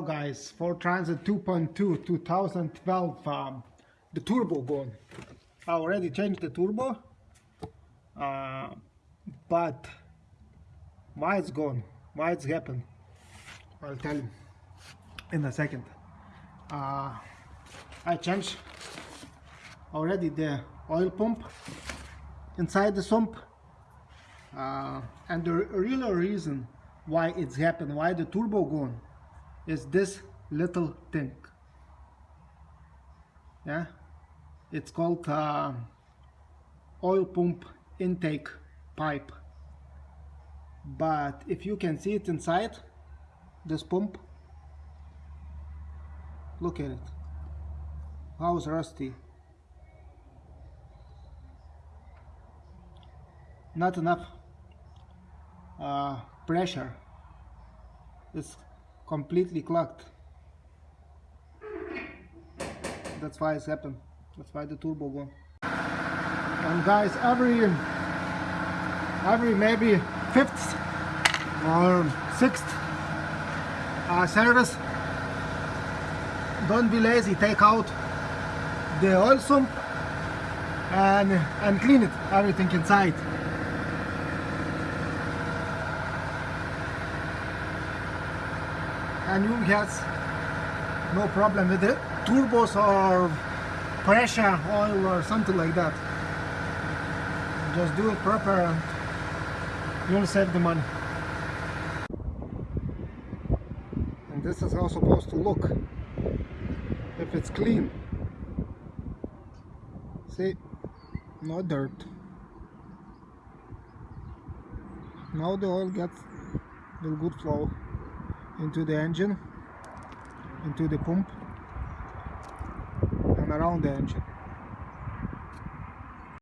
guys for transit 2.2 2012 um, the turbo gone. I already changed the turbo uh, but why it's gone? Why it's happened? I'll tell you in a second. Uh, I changed already the oil pump inside the sump uh, and the real reason why it's happened why the turbo gone is this little thing. Yeah? It's called uh, oil pump intake pipe. But if you can see it inside this pump look at it. How's rusty. Not enough uh, pressure. It's completely clogged that's why it's happened. That's why the turbo gone and guys every every maybe fifth or sixth uh, service don't be lazy take out the oil sump and and clean it everything inside and you get no problem with it. Turbos or pressure oil or something like that. Just do it proper and you'll save the money. And this is how it's supposed to look. If it's clean. See? No dirt. Now the oil gets the good flow into the engine into the pump and around the engine